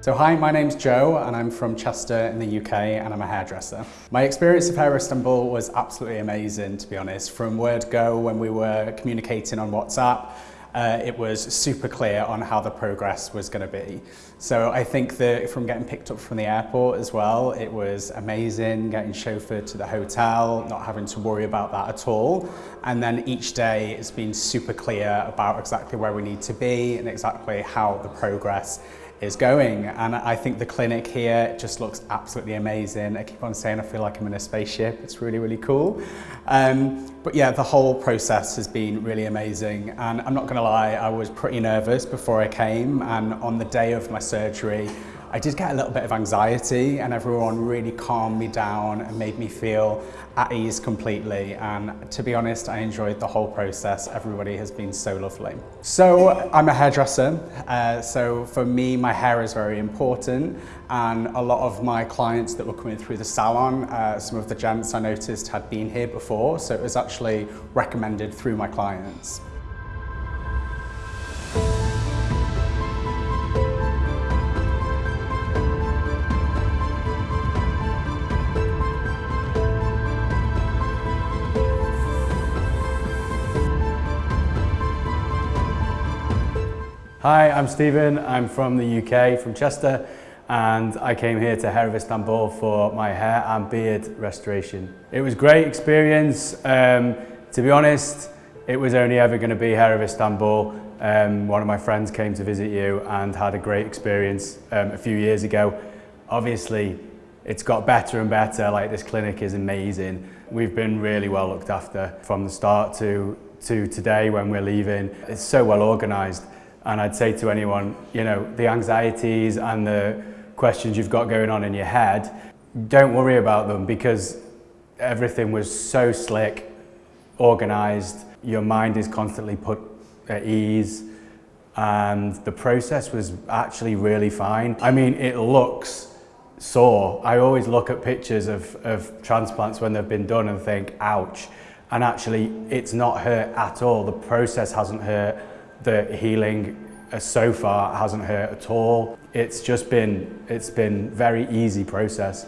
So hi, my name's Joe and I'm from Chester in the UK and I'm a hairdresser. My experience of Hair Istanbul was absolutely amazing to be honest. From word go when we were communicating on WhatsApp, uh, it was super clear on how the progress was going to be. So I think that from getting picked up from the airport as well, it was amazing getting chauffeured to the hotel, not having to worry about that at all. And then each day it's been super clear about exactly where we need to be and exactly how the progress is going and I think the clinic here just looks absolutely amazing. I keep on saying I feel like I'm in a spaceship. It's really, really cool. Um, but yeah, the whole process has been really amazing and I'm not gonna lie, I was pretty nervous before I came and on the day of my surgery, I did get a little bit of anxiety and everyone really calmed me down and made me feel at ease completely. And to be honest I enjoyed the whole process. Everybody has been so lovely. So I'm a hairdresser uh, so for me my hair is very important. And a lot of my clients that were coming through the salon uh, some of the gents I noticed had been here before so it was actually recommended through my clients Hi, I'm Stephen. I'm from the UK, from Chester, and I came here to Hair of Istanbul for my hair and beard restoration. It was great experience. Um, to be honest, it was only ever going to be Hair of Istanbul. Um, one of my friends came to visit you and had a great experience um, a few years ago. Obviously, it's got better and better, like this clinic is amazing. We've been really well looked after from the start to, to today when we're leaving. It's so well organised. And I'd say to anyone, you know, the anxieties and the questions you've got going on in your head, don't worry about them because everything was so slick, organized, your mind is constantly put at ease and the process was actually really fine. I mean, it looks sore. I always look at pictures of, of transplants when they've been done and think, ouch. And actually, it's not hurt at all. The process hasn't hurt the healing uh, so far hasn't hurt at all. It's just been, it's been very easy process.